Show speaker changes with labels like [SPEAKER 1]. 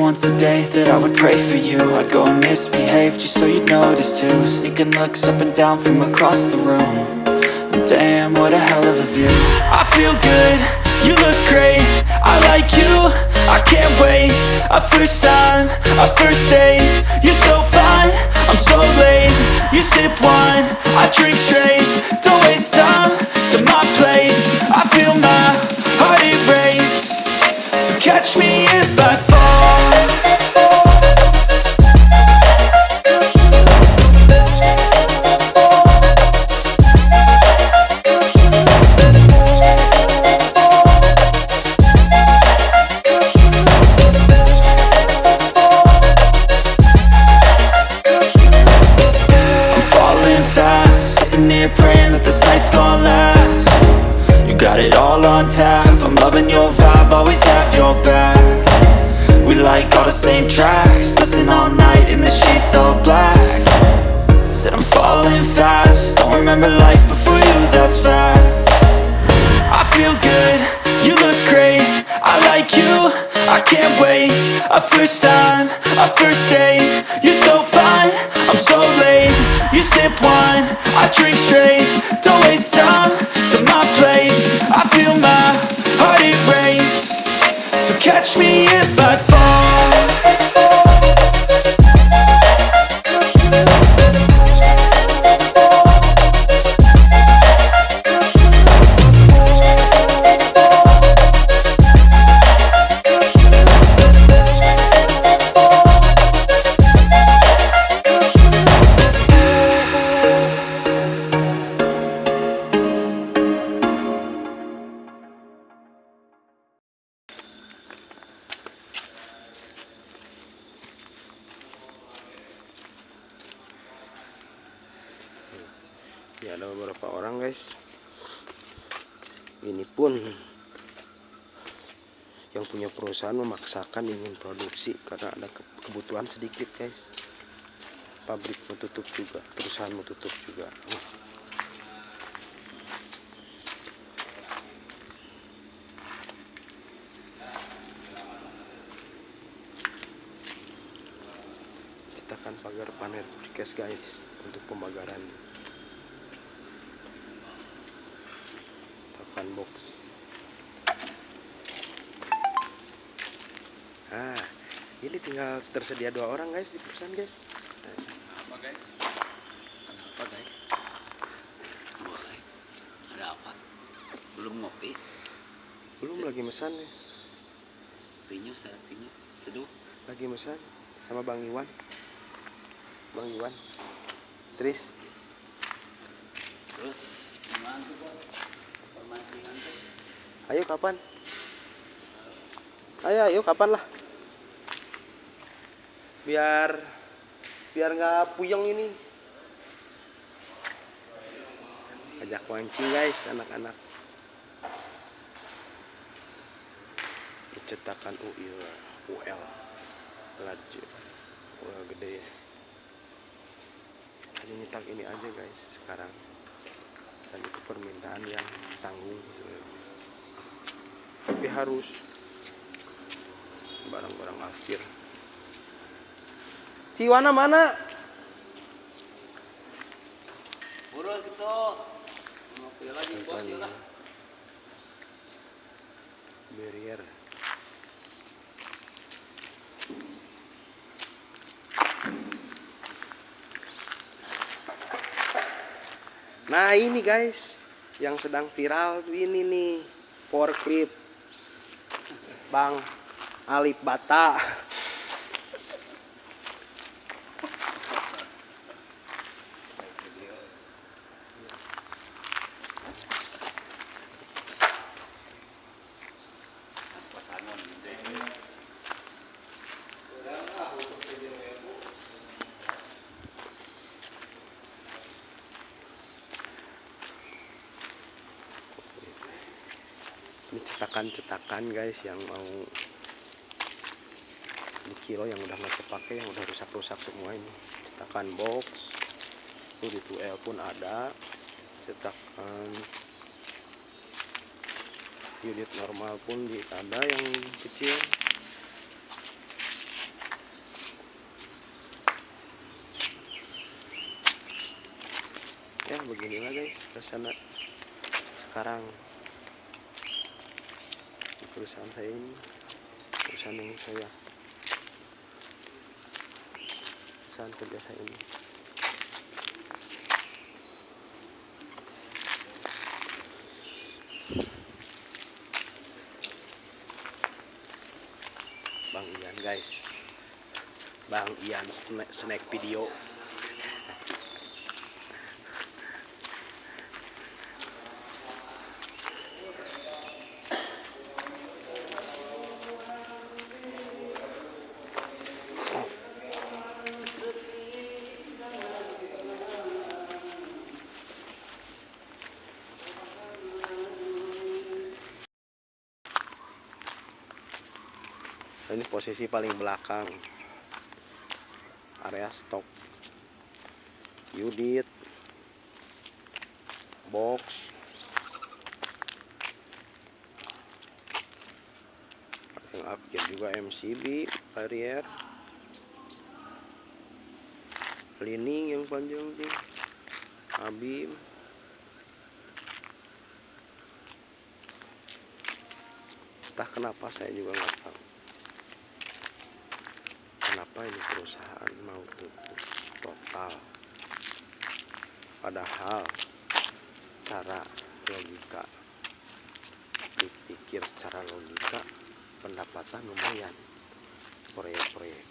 [SPEAKER 1] once a day that I would pray for you. I'd go and misbehave just so you'd notice too. Sneaking looks up and down from across the room. And Damn, what a hell of a view. I feel good, you look great. I like you, I can't wait. A first time, a first date. You're so fine, I'm so late. You sip wine, I drink straight. Don't waste time to my place. I feel my heart erase. So catch me if I fall always have your back. We like all the same tracks, listen all night in the sheets all black. Said I'm falling fast, don't remember life before you, that's fact. I feel good, you look great, I like you, I can't wait. A first time, a first date, you're so fine, I'm so late. You sip wine, I drink straight, don't waste time catch me if
[SPEAKER 2] ya ada beberapa orang guys. Ini pun yang punya perusahaan memaksakan ingin produksi karena ada ke- kebutuhan sedikit guys. Pabrik mau tutup juga perusahaan mau tutup juga. Cetakan pagar panel precast guys untuk pembagaran box ah ini tinggal tersedia dua orang guys di perusahaan guys
[SPEAKER 3] Apa guys? Kenapa guys? Boleh. Ada apa? Belum ngopi?
[SPEAKER 2] belum lagi mesan nih
[SPEAKER 3] Pinyu saat pinyu. Seduh.
[SPEAKER 2] lagi mesan sama Bang Iwan Bang Iwan Tris
[SPEAKER 3] Terus gimana tuh bos?
[SPEAKER 2] Ayo kapan? Ayo ayo kapan lah biar biar nggak puyeng ini. Ajak mancing guys anak-anak. Cetakan UIL UL laju UL gede. Ya hanya nyetak ini aja guys sekarang dan itu permintaan yang tanggung sebenarnya tapi harus barang-barang akhir si Wana mana
[SPEAKER 3] Urus gitu. Ngopi lagi bos lah.
[SPEAKER 2] barrier nah ini guys yang sedang viral ini nih power bang Alip Bata cetakan-cetakan guys yang mau di kilo yang udah nggak kepake yang udah rusak-rusak semua ini. Cetakan box itu di 2L pun ada. Cetakan unit normal pun di ada yang kecil. Ya beginilah guys ke sana sekarang di perusahaan saya ini perusahaan yang saya perusahaan kerja saya ini. Bang Ian guys. Bang Ian snack, video ini posisi paling belakang. Area stok unit. Box. Yang akhir juga MCB barrier. Lining yang panjang tuh abim entah kenapa saya juga nggak tahu kenapa ini perusahaan mau tutup total? Padahal secara logika dipikir secara logika pendapatan lumayan. Proyek-proyek